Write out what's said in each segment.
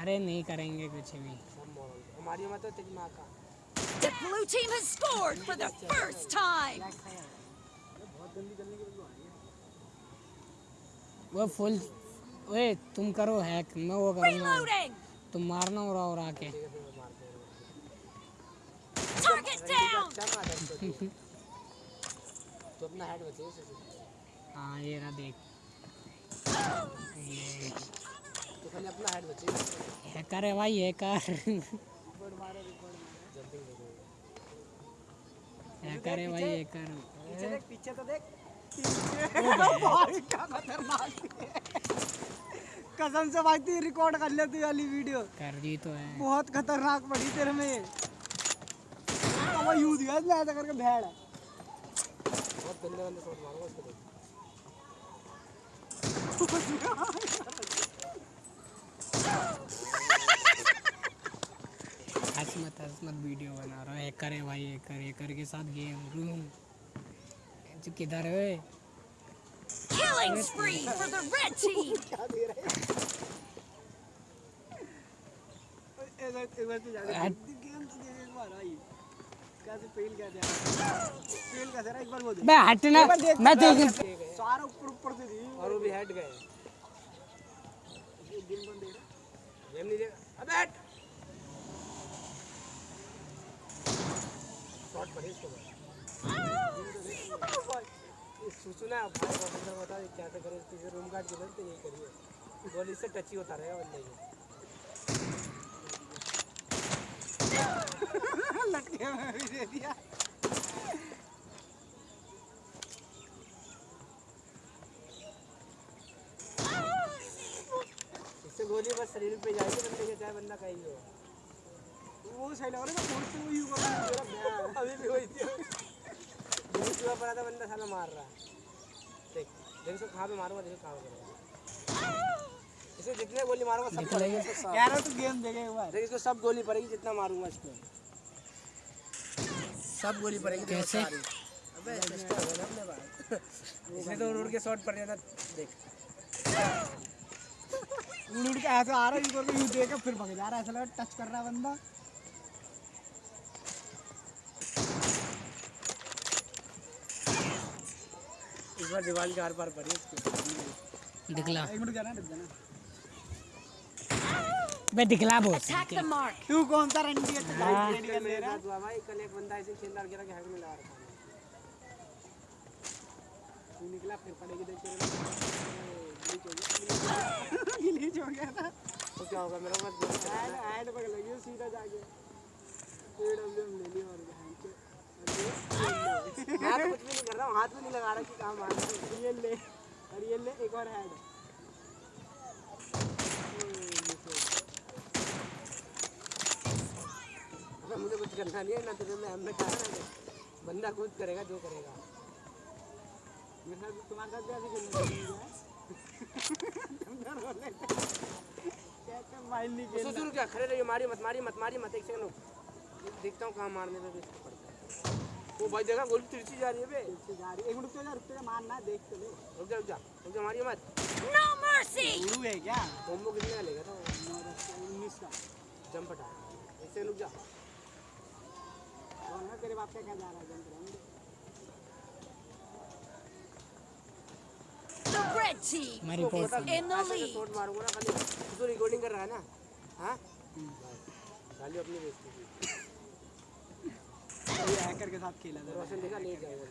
अरे नहीं करेंगे कुछ भी। का। The blue team has scored for the first time. वो फुल ओए तुम करो हैक मैं वो करूँगा. तुम मारना और और आके। रहा है तू? तू अपना हेड बचे इसे हाँ ये रहा देख। तू खाली अपना हेड बचे हैकर है भाई हैकर हैकर है भाई हैकर पीछे देख पीछे तो देख। कसम से भाई तू रिकॉर्ड कर ले तू वाली वीडियो कर दी तो है। बहुत खतरनाक पड़ी तेरे में अब यूज़ गया ऐसा करके भेड़ है बहुत गंदे गंदे शॉट मारूँगा उसको देख हंस मत हंस मत वीडियो बना रहा हूँ। हैकर है भाई हैकर हैकर के साथ गेम रूम किधर है? Killing spree for the red team. एक तू तो एक एक बे हटना मैं देख सारा और वो भी हेड गए। गेम नहीं देगा अबे शॉट पड़े इसको भाई प्रोफेसर बता दे क्या करे इसके रूम गार्ड के नहीं करिए गोली से टच ही होता रहेगा बंदे के। लटके में भी दे दिया इससे गोली बस शरीर पे जाएगी बंदे के चाहे बंदा कहीं हो। वो सही लग रहा है फ़ोन से वो यू कर रहा है अभी भी वही थी दूसरा पड़ा था बंदा साला मार रहा है। देख देख इसको कहाँ पे मारूँगा देखो कहाँ पे करेगा। इसे जितने गोली मारूँगा सब पड़ेगी। इसको सब यार तू गेम देखे एक बार देख इसको सब गोली पड़ेगी जितना मारूँगा इसको। सब गोली पड़ेगी कैसे? अबे इसने तो उड़ के शॉट पड़ जाता। देख। उड़ उड़ के ऐसे आ रहा है यू यू देख फिर भाग जा रहा है ऐसा लगा टच कर रहा है बंदा। इस बार दीवार के आर पार पड़ी इसकी दिखला। एक मिनट जाना रुक जाना। बे दिखला mark. तू कौन सा रंडी है हाँ। भाई कर हुआ भाई कल एक बंदा ऐसे खेल रहा गिरा के हैक में लगा रखा है। तू निकला फिर पड़ेगी देख गिलीच हो गया था तो क्या होगा मेरे गोली ऐड ऐड पकड़ लगी सीधा जाके पेड़ हम ले ली और बहन के मैं तो कुछ भी नहीं कर रहा हूँ हाथ भी नहीं लगा रहा कि कहाँ मार रहा हूँ। ये ले और ये ले एक और अबे मुझे कुछ करना नहीं है ना तुझे मैं हमने कहा ना बंदा खुद करेगा जो करेगा मेरे साथ तुम्हारे साथ भी ऐसे खेलने लगी तुम डर हो रहे माइंड नहीं खेलना। सुसुर क्या खड़े रहिए मारी मत मारी मत मारी मत एक सेकंड रुक। देखता हूँ कहाँ मारने पे भी इसको पड़ता है। वो भाई देखा गोली तिरछी जा रही है बे। पीछे जा रही है। एक मिनट रुक जा रुक जा मारना देख तो ले रुक जा रुक जा रुक जा मारिए मत। No mercy. उड़ू है क्या? कॉम्बो कितने का लेगा था उन्नीस का। जंप हटा। एक सेकंड रुक जा। कौन है तेरे बाप का क्या जा रहा है? जंप रहेंगे The red team मैं रिपोर्ट in the lead. खाली तो रिकॉर्डिंग कर रहा है ना? हाँ? खाली अपनी बेइज्जती की। ये हैकर के साथ खेला था। रोशन देखा ले जाएगा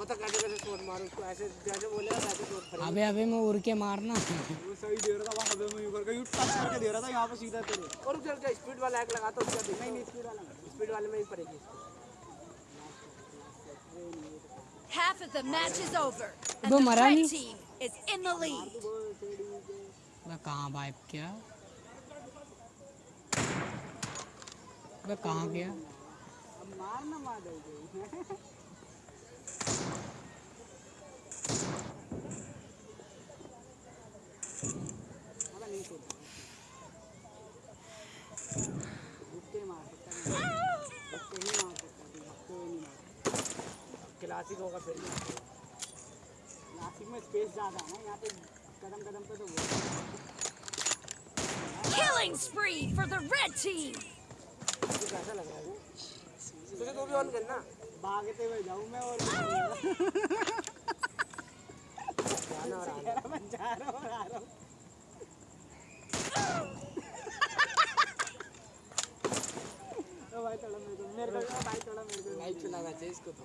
बता कैसे कैसे शॉट मारूं उसको ऐसे जैसे बोलेगा वैसे शॉट करेगा अबे अबे मैं उड़ के मारना। वो सही दे रहा था वहाँ पे मैं यू करके यू टच करके दे रहा था यहाँ पे सीधा तेरे। और रुक जा स्पीड वाला हैक लगाता हूँ उसका नहीं नहीं स्पीड वाला स्पीड वाले में ही पड़ेगी इसको। Half of the match is over, and दो the मरा red नहीं? team is in the lead. वो सीढ़ी पे मैं कहाँ वाइप किया मैं कहाँ गया क्लासिक होगा फिर। नासिक में स्पेस ज़्यादा है ना यहाँ पे कदम कदम पे तो वो Killing spree for the red team. कैसा लग रहा है तुझे तो भी ऑन करना। भागते हुए जाऊँ मैं और जाना और आना। मैं जा रहा हूँ आ रहा हूँ। ओ भाई थोड़ा मेरे को मेरे को भाई थोड़ा मेरे को। लाइट चलाना चाहिए इसको तो।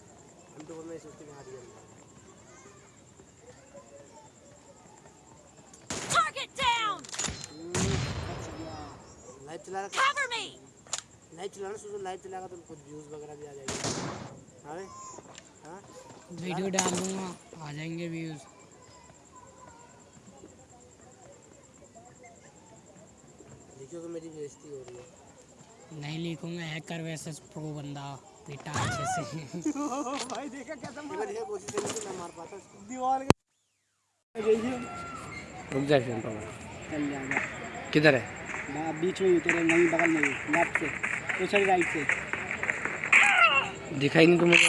तो मैं सोचते हैं हाथ Target down. बच गया लाइट चला रहा Cover me. लाइट चलाना सोचो लाइट चलाएगा तो कुछ व्यूज़ वगैरह भी आ जाएँगे। हाँ हाँ? वीडियो डाल दूँगा आ जाएँगे व्यूज़ देखियो कि मेरी बेइज्जती हो रही है। नहीं लिखूँगा हैकर वैसेस प्रो बंदा पीटा अच्छे से। भाई देखा कैसा मार देखा कोशिश करी तो मैं मार पाता दीवार के रुक जा फिर चल जाएगा किधर है? ना बीच में ही तेरे वहीं बगल में लेफ़्ट से। तो सॉरी राइट से। दिखाई नहीं तो मुझे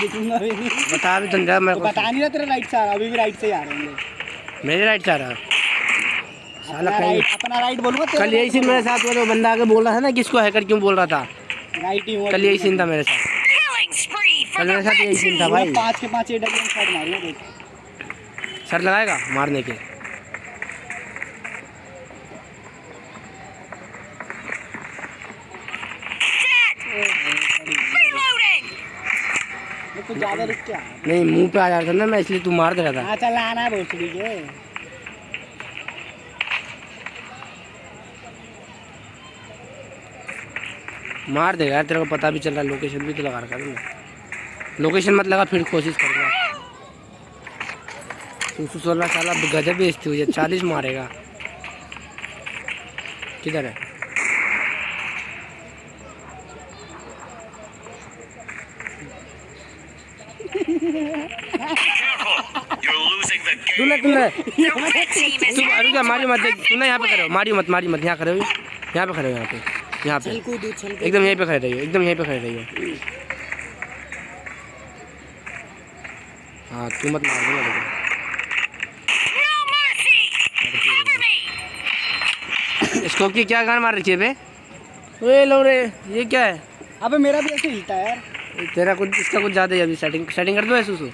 दिखूँगा भी। नहीं बता भी तो जा मेरे को। बता नहीं रहा तेरा राइट से आ रहा अभी भी राइट से ही आ रहे होंगे मेरे राइट से आ रहा? साला अपना राइट अपना राइट बोलूँगा कल यही सीन मेरे साथ वो बंदा आके बोल रहा था ना किसको हैकर क्यों बोल रहा था? राइट ही कल यही सीन था मेरे साथ। कल मेरे साथ यही सीन था भाई। पाँच के पाँच एट अगेन शॉट मारूँगा सर लगाएगा मारने के। कुछ ज़्यादा रुक क्या नहीं मुँह पे आ जाता ना मैं इसलिए तू मार दे रहा था। हाँ चल आना है भोसड़ी के मार देगा यार तेरे को पता भी चल रहा है लोकेशन भी तो लगा रखा है लोकेशन मत लगा फिर कोशिश करूँगा तू सौ सोलह साल अब गजब बेचती हुई है चालीस मारेगा। किधर है? तूने तूने The red team is तू heading रुक जा to मारी a मत तूने यहाँ पे खड़े हो win. मारी मत मारी मत यहाँ हो यहाँ पे खड़े हो यहाँ पे। यहाँ पे। एकदम यहीं पे खड़े रहिए एकदम यहीं पे खड़े रहिए। हाँ तू मत मार दूँगा देखो. स्कोप की क्या गान मार रखी है बे? ओए लो रे ये क्या है? अबे मेरा भी ऐसे हिलता है यार। तेरा कुछ इसका कुछ ज़्यादा ही अभी सेटिंग सेटिंग कर दो है सुसु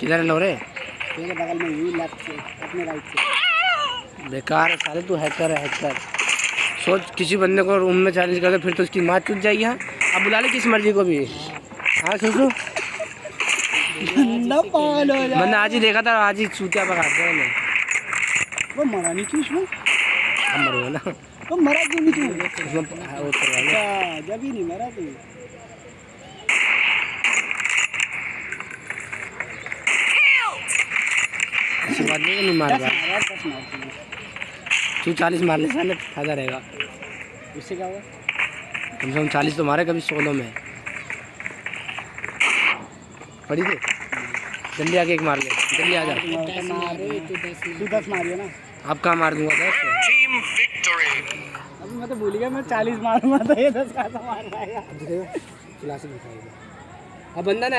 किधर है लो रे तेरे बगल में ही लेफ़्ट से अपने राइट से बेकार है साले तू हैकर है हैकर सोच किसी बंदे को रूम में चैलेंज कर दे फिर तो उसकी माँ टूट जाएगी हाँ? अब बुला ले किस मर्ज़ी को भी। हाँ हो जा। मैंने आज ही देखा था आज ही चूतिया दिया मैंने। वो मरा नहीं क्यों उसमें हम मरूँगा ना। वो मरा क्यों नहीं तू? हाँ, जब ही नहीं मरा तू। नहीं मार तू चालीस मार ले साले फ़ायदा रहेगा। उससे क्या हुआ? कम से कम चालीस तो मारे कभी सोलह में। पड़ी थी? जल्दी आके एक मार ले जल्दी आ जा। तू मार तू दस तू दस मारियो ना। अब कहाँ मार दूँगा दस? अभी मैं तो भूल गया मैं चालीस मारूँगा तो ये दस का मार पाएगा अब बंदा ना